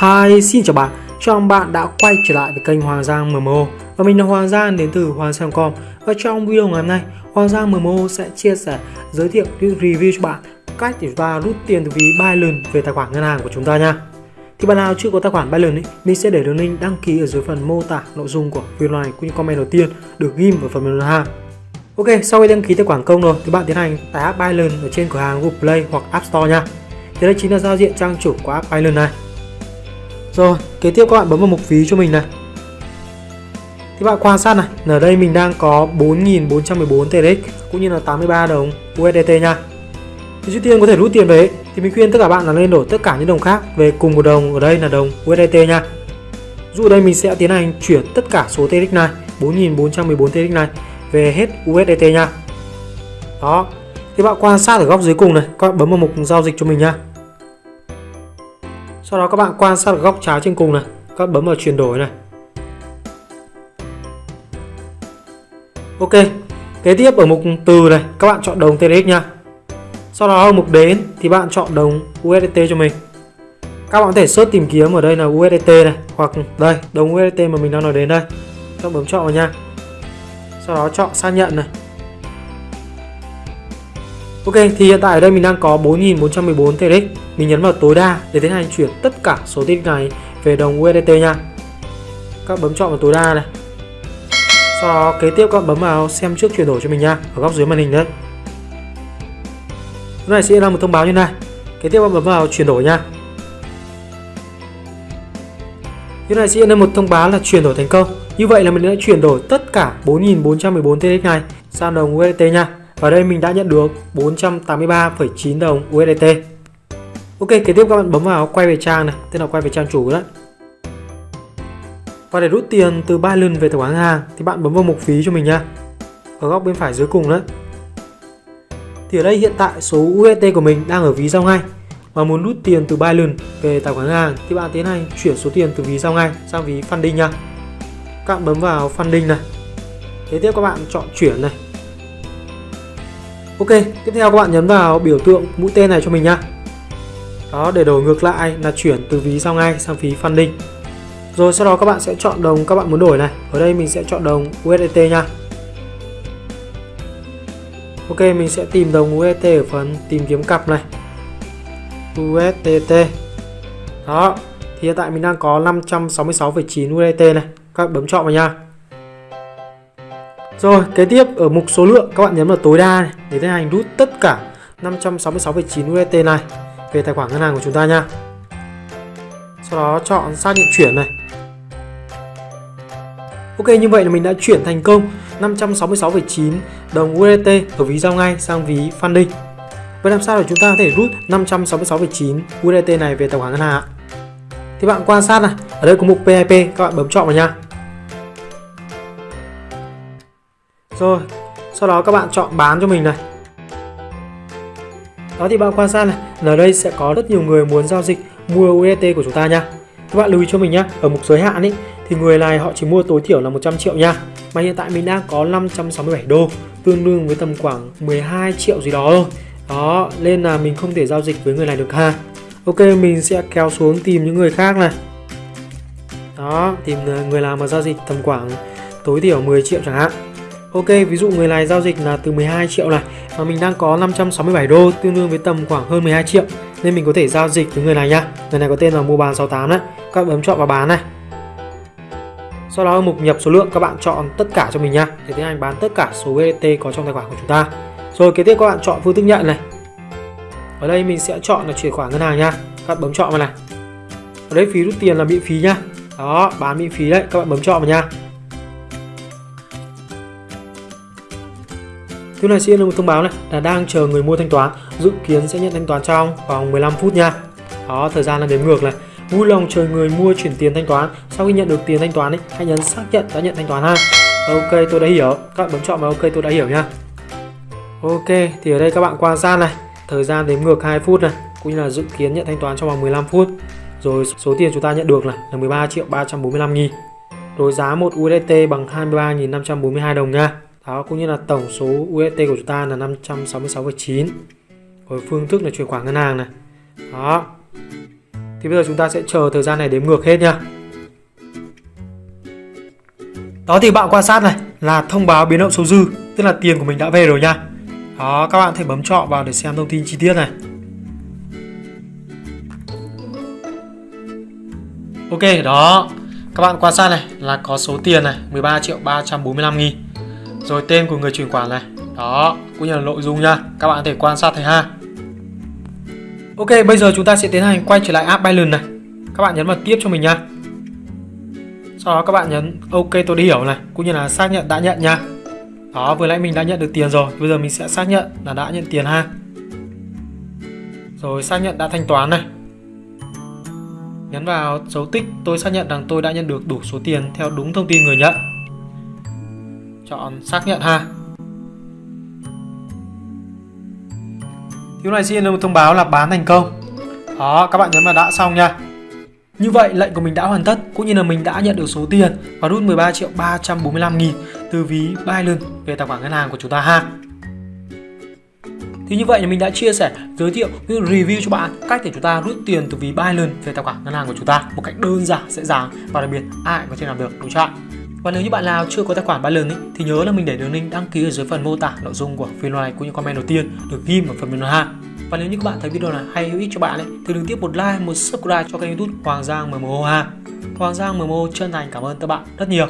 Hi, xin chào bạn. Chào mừng bạn đã quay trở lại với kênh Hoàng Giang MMO và mình là Hoàng Giang đến từ Hoàng Giang.com và trong video ngày hôm nay Hoàng Giang MMO sẽ chia sẻ giới thiệu review cho bạn cách để chúng ta rút tiền từ ví Binance về tài khoản ngân hàng của chúng ta nha. Thì bạn nào chưa có tài khoản Binance ấy, mình sẽ để đường link đăng ký ở dưới phần mô tả nội dung của video này cũng như comment đầu tiên được ghim vào phần mềm ha. Ok, sau khi đăng ký tài khoản công rồi thì bạn tiến hành tải app Binance ở trên cửa hàng Google Play hoặc App Store nha. Thì đây chính là giao diện trang chủ của app Binance này. Rồi, kế tiếp các bạn bấm vào mục phí cho mình này. Thì bạn quan sát này, ở đây mình đang có 4.414 TRX cũng như là 83 đồng USDT nha. Thì trước tiên có thể rút tiền về thì mình khuyên tất cả bạn là nên đổi tất cả những đồng khác về cùng một đồng ở đây là đồng USDT nha. Dụ đây mình sẽ tiến hành chuyển tất cả số TRX này, 4.414 TRX này về hết USDT nha. Đó. Thì bạn quan sát ở góc dưới cùng này, các bạn bấm vào mục giao dịch cho mình nha. Sau đó các bạn quan sát góc trái trên cùng này, các bạn bấm vào chuyển đổi này. Ok. Kế tiếp ở mục từ này, các bạn chọn đồng TRX nha. Sau đó ở mục đến thì bạn chọn đồng USDT cho mình. Các bạn có thể search tìm kiếm ở đây là USDT này hoặc đây, đồng USDT mà mình đang nói đến đây. Các bấm chọn vào nha. Sau đó chọn xác nhận này. Ok, thì hiện tại ở đây mình đang có 4.414 TRX. Mình nhấn vào tối đa để tiến hành chuyển tất cả số tiết này về đồng USDT nha. Các bấm chọn vào tối đa này. Sau đó kế tiếp các bấm vào xem trước chuyển đổi cho mình nha, ở góc dưới màn hình đấy. lúc này sẽ ra một thông báo như này. Kế tiếp các bấm vào chuyển đổi nha. lúc này sẽ lên một thông báo là chuyển đổi thành công. Như vậy là mình đã chuyển đổi tất cả 4.414 TX này sang đồng USDT nha. Và đây mình đã nhận được 483,9 đồng USDT. Ok, kế tiếp các bạn bấm vào quay về trang này, tên là quay về trang chủ đấy. Và để rút tiền từ Binance về tài khoản ngân hàng thì bạn bấm vào mục phí cho mình nha. Ở góc bên phải dưới cùng đấy. Thì ở đây hiện tại số USDT của mình đang ở ví giao ngay và muốn rút tiền từ Binance về tài khoản ngân hàng thì bạn tiến hành chuyển số tiền từ ví giao ngay sang ví funding nha. Các bạn bấm vào funding này. Kế tiếp các bạn chọn chuyển này. Ok, tiếp theo các bạn nhấn vào biểu tượng mũi tên này cho mình nha. Đó, để đổi ngược lại là chuyển từ ví giao ngay sang phí funding. Rồi sau đó các bạn sẽ chọn đồng các bạn muốn đổi này. Ở đây mình sẽ chọn đồng USDT nha. Ok, mình sẽ tìm đồng USDT ở phần tìm kiếm cặp này. USDT. Đó, thì hiện tại mình đang có 566,9 USDT này. Các bạn bấm chọn vào nha. Rồi, kế tiếp ở mục số lượng các bạn nhấn vào tối đa này để tiến hành rút tất cả 566,9 USDT này về tài khoản ngân hàng của chúng ta nha. Sau đó chọn xác nhận chuyển này. Ok, như vậy là mình đã chuyển thành công 566,9 đồng USDT ở ví giao ngay sang ví funding. Vậy làm sao để chúng ta có thể rút 566,9 USDT này về tài khoản ngân hàng ạ? Thì bạn quan sát này, ở đây có mục PIP, các bạn bấm chọn vào nha. Rồi, sau đó các bạn chọn bán cho mình này. Đó thì bạn quan sát này, là đây sẽ có rất nhiều người muốn giao dịch mua UST của chúng ta nha. Các bạn lưu ý cho mình nhé, ở mục giới hạn ấy thì người này họ chỉ mua tối thiểu là 100 triệu nha. Mà hiện tại mình đang có 567 đô, tương đương với tầm khoảng 12 triệu gì đó thôi. Đó, nên là mình không thể giao dịch với người này được ha. Ok, mình sẽ kéo xuống tìm những người khác này. Đó, tìm người nào mà giao dịch tầm khoảng tối thiểu 10 triệu chẳng hạn. Ok, ví dụ người này giao dịch là từ 12 triệu này Mà mình đang có 567 đô tương đương với tầm khoảng hơn 12 triệu. Nên mình có thể giao dịch với người này nhá. Người này có tên là mua bán 68 đấy Các bạn bấm chọn vào bán này. Sau đó ở mục nhập số lượng các bạn chọn tất cả cho mình nhá. Để tiến hành bán tất cả số USDT có trong tài khoản của chúng ta. Rồi kế tiếp các bạn chọn phương thức nhận này. Ở đây mình sẽ chọn là chuyển khoản ngân hàng nha Các bạn bấm chọn vào này. Ở đây phí rút tiền là miễn phí nhá. Đó, bán miễn phí đấy, các bạn bấm chọn vào nha Thứ này sẽ là một thông báo này là đang chờ người mua thanh toán, dự kiến sẽ nhận thanh toán trong vòng 15 phút nha. Đó, thời gian là đếm ngược này. Vui lòng chờ người mua chuyển tiền thanh toán. Sau khi nhận được tiền thanh toán ấy, hãy nhấn xác nhận đã nhận thanh toán ha. Ok, tôi đã hiểu. Các bạn bấm chọn vào ok tôi đã hiểu nha. Ok, thì ở đây các bạn quan sát này, thời gian đếm ngược 2 phút này, cũng như là dự kiến nhận thanh toán trong vòng 15 phút. Rồi số tiền chúng ta nhận được là, là 13 triệu 345 nghìn. Rồi giá 1 USDT bằng 23.542 đồng nha. Đó cũng như là tổng số UST của chúng ta là 566,9 Rồi phương thức là chuyển khoản ngân hàng này Đó Thì bây giờ chúng ta sẽ chờ thời gian này đếm ngược hết nha. Đó thì bạn quan sát này là thông báo biến động số dư, tức là tiền của mình đã về rồi nha. Đó, các bạn thể bấm chọn vào để xem thông tin chi tiết này. Ok, đó. Các bạn quan sát này là có số tiền này 13 triệu 345 nghìn rồi tên của người chuyển khoản này. Đó, cũng như là nội dung nha. Các bạn có thể quan sát thấy ha. Ok, bây giờ chúng ta sẽ tiến hành quay trở lại app Binance này. Các bạn nhấn vào tiếp cho mình nha. Sau đó các bạn nhấn OK tôi đi hiểu này Cũng như là xác nhận đã nhận nha. Đó, vừa nãy mình đã nhận được tiền rồi. Bây giờ mình sẽ xác nhận là đã nhận tiền ha. Rồi xác nhận đã thanh toán này. Nhấn vào dấu tích tôi xác nhận rằng tôi đã nhận được đủ số tiền theo đúng thông tin người nhận. Chọn xác nhận ha. thiếu này xin được thông báo là bán thành công. Đó, các bạn nhấn vào đã xong nha. Như vậy lệnh của mình đã hoàn tất cũng như là mình đã nhận được số tiền và rút 13 triệu 345 nghìn từ ví Binance về tài khoản ngân hàng của chúng ta ha. Thì như vậy là mình đã chia sẻ, giới thiệu, review cho bạn cách để chúng ta rút tiền từ ví Binance về tài khoản ngân hàng của chúng ta một cách đơn giản, dễ dàng và đặc biệt ai có thể làm được đúng chưa và nếu như bạn nào chưa có tài khoản Binance ấy, thì nhớ là mình để đường link đăng ký ở dưới phần mô tả nội dung của video này cũng như comment đầu tiên được ghi ở phần bình luận ha. Và nếu như các bạn thấy video này hay hữu ích cho bạn ấy, thì đừng tiếp một like, một subscribe cho kênh YouTube Hoàng Giang MMO ha. Hoàng Giang MMO chân thành cảm ơn các bạn rất nhiều.